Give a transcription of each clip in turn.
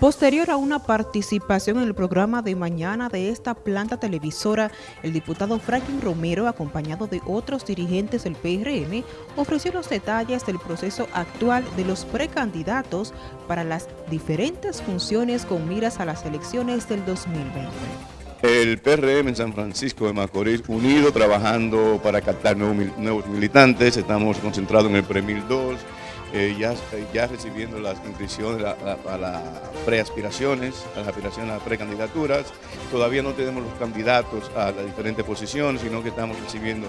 Posterior a una participación en el programa de mañana de esta planta televisora, el diputado Franklin Romero, acompañado de otros dirigentes del PRM, ofreció los detalles del proceso actual de los precandidatos para las diferentes funciones con miras a las elecciones del 2020. El PRM en San Francisco de Macorís, unido, trabajando para captar nuevos, militantes, estamos concentrados en el PREMIL 2, eh, ya, ya recibiendo las inscripciones a, las preaspiraciones, a las aspiraciones a las precandidaturas. Todavía no tenemos los candidatos a las diferentes posiciones, sino que estamos recibiendo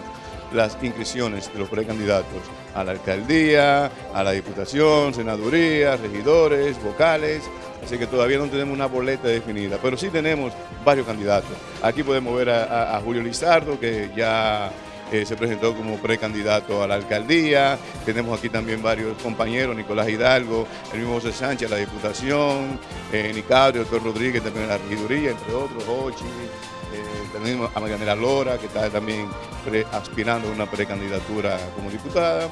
las inscripciones de los precandidatos a la alcaldía, a la diputación, senaduría, regidores, vocales, así que todavía no tenemos una boleta definida, pero sí tenemos varios candidatos. Aquí podemos ver a Julio Lizardo, que ya eh, se presentó como precandidato a la alcaldía. Tenemos aquí también varios compañeros, Nicolás Hidalgo, el mismo José Sánchez, la Diputación, eh, Nicabrio, doctor Rodríguez también la regiduría, entre otros, Ochi, eh, tenemos a Marianela Lora, que está también aspirando a una precandidatura como diputada.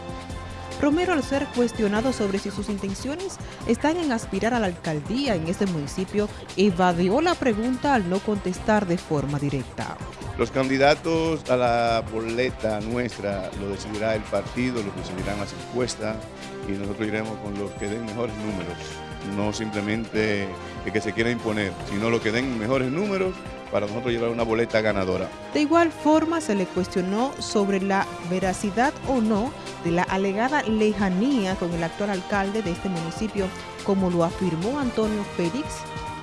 Romero, al ser cuestionado sobre si sus intenciones están en aspirar a la alcaldía en este municipio, evadió la pregunta al no contestar de forma directa. Los candidatos a la boleta nuestra lo decidirá el partido, lo decidirán las encuestas y nosotros iremos con los que den mejores números, no simplemente el que se quiera imponer, sino los que den mejores números para nosotros llevar una boleta ganadora. De igual forma se le cuestionó sobre la veracidad o no de la alegada lejanía con el actual alcalde de este municipio, como lo afirmó Antonio Félix,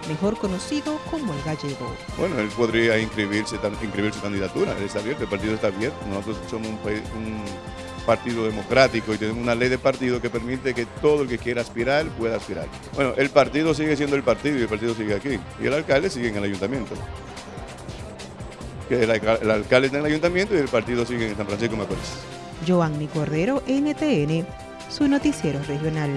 mejor conocido como el gallego. Bueno, él podría inscribirse, inscribir su candidatura, él está abierto, el partido está abierto, nosotros somos un, un partido democrático y tenemos una ley de partido que permite que todo el que quiera aspirar pueda aspirar. Bueno, el partido sigue siendo el partido y el partido sigue aquí, y el alcalde sigue en el ayuntamiento. Que el, alcalde está en el ayuntamiento y el partido sigue en San Francisco Macorís. Joanny Cordero, NTN, su noticiero regional.